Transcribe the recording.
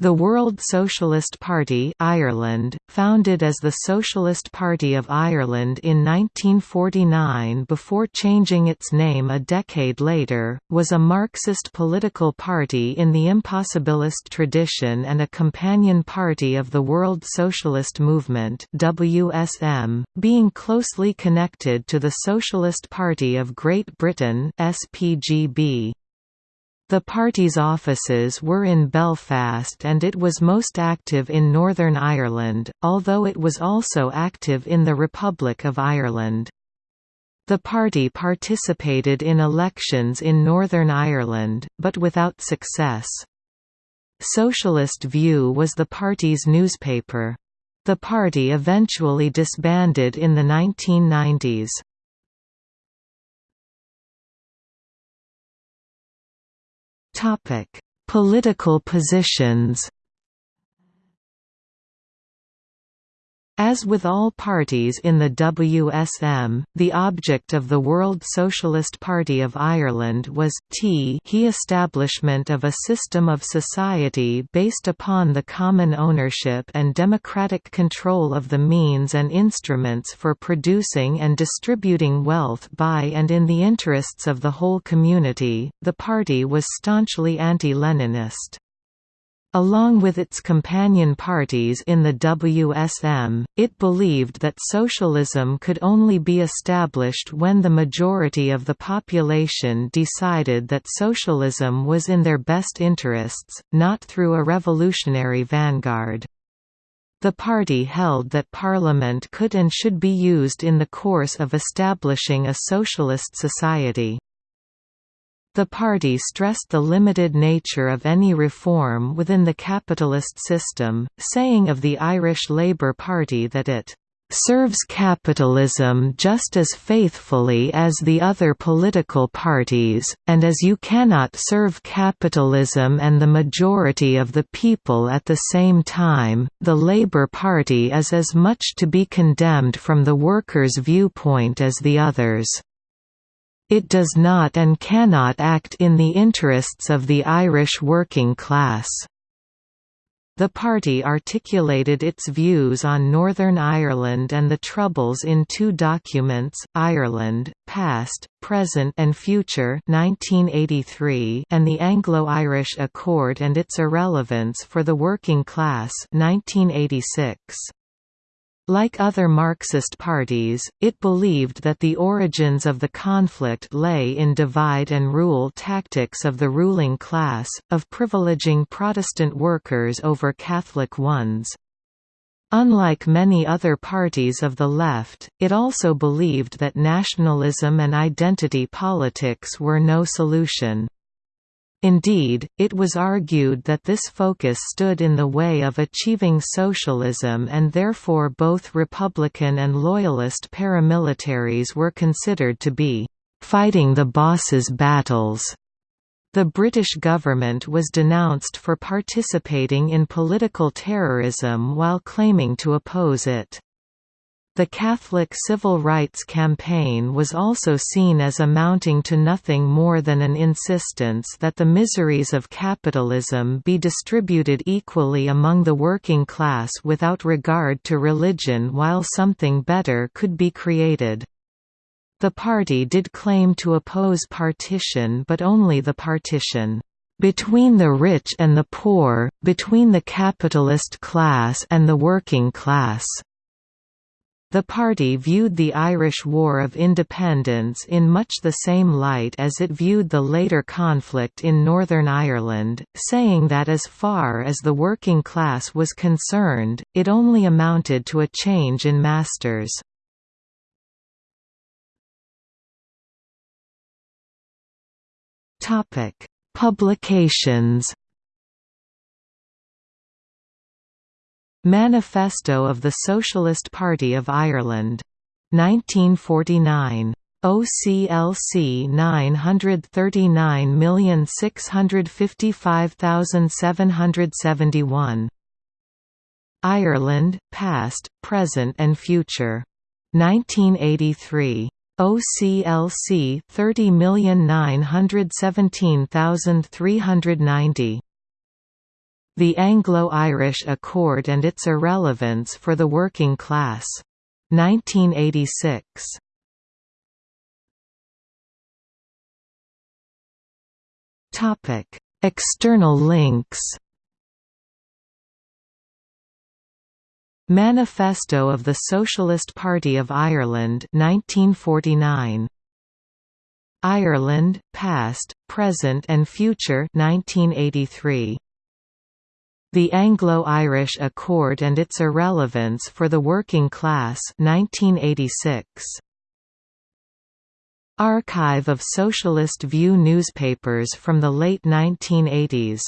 The World Socialist Party Ireland, founded as the Socialist Party of Ireland in 1949 before changing its name a decade later, was a Marxist political party in the impossibilist tradition and a companion party of the World Socialist Movement WSM, being closely connected to the Socialist Party of Great Britain SPGB. The party's offices were in Belfast and it was most active in Northern Ireland, although it was also active in the Republic of Ireland. The party participated in elections in Northern Ireland, but without success. Socialist View was the party's newspaper. The party eventually disbanded in the 1990s. Topic: Political positions. As with all parties in the WSM, the object of the World Socialist Party of Ireland was t he establishment of a system of society based upon the common ownership and democratic control of the means and instruments for producing and distributing wealth by and in the interests of the whole community. The party was staunchly anti-Leninist. Along with its companion parties in the WSM, it believed that socialism could only be established when the majority of the population decided that socialism was in their best interests, not through a revolutionary vanguard. The party held that parliament could and should be used in the course of establishing a socialist society. The party stressed the limited nature of any reform within the capitalist system, saying of the Irish Labour Party that it serves capitalism just as faithfully as the other political parties, and as you cannot serve capitalism and the majority of the people at the same time, the Labour Party is as much to be condemned from the workers' viewpoint as the others. It does not and cannot act in the interests of the Irish working class. The party articulated its views on Northern Ireland and the Troubles in two documents, Ireland, Past, Present and Future 1983 and the Anglo-Irish Accord and its Irrelevance for the Working Class 1986. Like other Marxist parties, it believed that the origins of the conflict lay in divide-and-rule tactics of the ruling class, of privileging Protestant workers over Catholic ones. Unlike many other parties of the left, it also believed that nationalism and identity politics were no solution. Indeed, it was argued that this focus stood in the way of achieving socialism and therefore both Republican and Loyalist paramilitaries were considered to be «fighting the boss's battles». The British government was denounced for participating in political terrorism while claiming to oppose it. The Catholic civil rights campaign was also seen as amounting to nothing more than an insistence that the miseries of capitalism be distributed equally among the working class without regard to religion while something better could be created. The party did claim to oppose partition but only the partition between the rich and the poor, between the capitalist class and the working class. The party viewed the Irish War of Independence in much the same light as it viewed the later conflict in Northern Ireland, saying that as far as the working class was concerned, it only amounted to a change in masters. Publications Manifesto of the Socialist Party of Ireland. 1949. OCLC 939655771. Ireland, Past, Present and Future. 1983. OCLC 30917390. The Anglo-Irish Accord and its Irrelevance for the Working Class. 1986. External links Manifesto of the Socialist Party of Ireland 1949 Ireland Past, Present and Future 1983 The Anglo-Irish Accord and its Irrelevance for the Working Class 1986 Archive of Socialist View newspapers from the late 1980s